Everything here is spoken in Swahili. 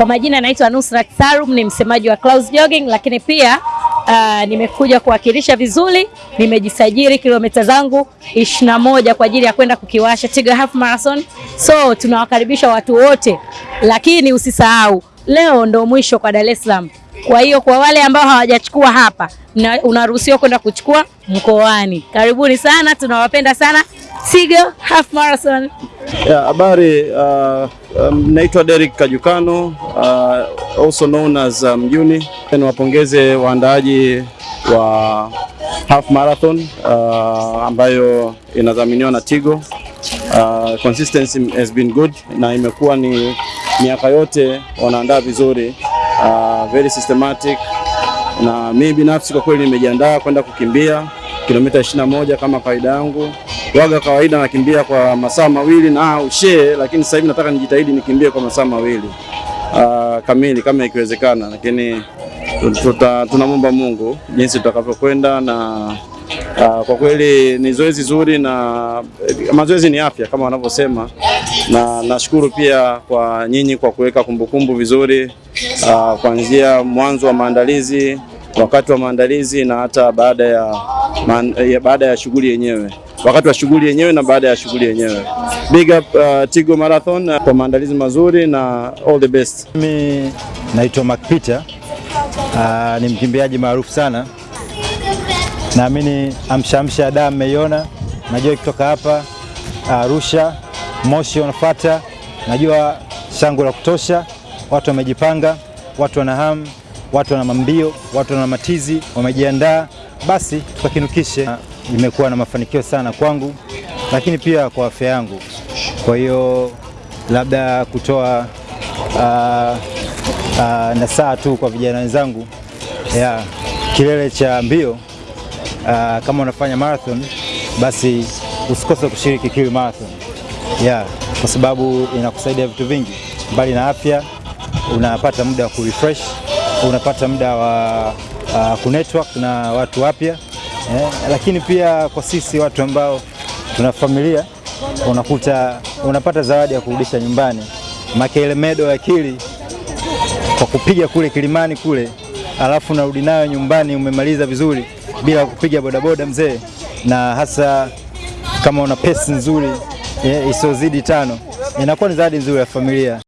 Kwa majina naitwa Nusrat Salum, ni msemaji wa Clouds Jogging, lakini pia uh, nimekuja kuwakilisha vizuri. Nimejisajili kilomita zangu ishirini na moja kwa ajili ya kwenda kukiwasha Tiger Half Marathon. So tunawakaribisha watu wote, lakini usisahau leo ndo mwisho kwa Dar es Salaam. Kwa hiyo kwa wale ambao hawajachukua hapa, unaruhusiwa kwenda kuchukua mkoani. Karibuni sana, tunawapenda sana. Tiger Half Marathon. Habari, uh, um, naitwa Derek Kajukano uh, also known as Mjuni. Um, niwapongeze waandaaji wa Half Marathon uh, ambayo inadhaminiwa na Tigo. Uh, consistency has been good na imekuwa ni miaka yote wanaandaa vizuri uh, very systematic, na mimi binafsi kwa kweli nimejiandaa kwenda kukimbia kilomita 21 kama kawaida yangu waga kawaida nakimbia kwa masaa mawili na ushe, lakini sasa hivi nataka nijitahidi nikimbie kwa masaa mawili. Uh, kamili kama ikiwezekana, lakini tuta, tunamwomba Mungu jinsi tutakavyokwenda na uh, kwa kweli ni zoezi zuri na mazoezi ni afya kama wanavyosema, na nashukuru pia kwa nyinyi kwa kuweka kumbukumbu vizuri uh, kuanzia mwanzo wa maandalizi, wakati wa maandalizi na hata baada ya, man, ya, baada ya shughuli yenyewe. Wakati wa shughuli yenyewe na baada ya shughuli yenyewe. Big up uh, Tigo Marathon uh, kwa maandalizi mazuri na all the best. Mimi naitwa Mark Peter. Uh, ni mkimbiaji maarufu sana, naamini amshamsha amsha damu mmeiona, najua ikitoka hapa Arusha uh, Moshi wanafuata, najua shangwe la kutosha, watu wamejipanga, watu wana hamu, watu wana mambio, watu wana matizi, wamejiandaa, basi tukakinukishe. Imekuwa na mafanikio sana kwangu, lakini pia kwa afya yangu. Kwa hiyo labda kutoa uh, uh, nasaha tu kwa vijana wenzangu yeah, kilele cha mbio uh, kama unafanya marathon basi usikose kushiriki Kiwi Marathon. Yeah, kwa sababu inakusaidia vitu vingi, mbali na afya, unapata muda wa kurefresh, unapata muda wa uh, kunetwork na watu wapya Eh, lakini pia kwa sisi watu ambao tuna familia unakuta unapata zawadi ya kurudisha nyumbani, makele medo ya akili kwa kupiga kule kilimani kule, alafu narudi nayo nyumbani umemaliza vizuri bila kupiga bodaboda mzee, na hasa kama una pesi nzuri eh, isiyozidi tano, inakuwa ni zawadi nzuri ya familia.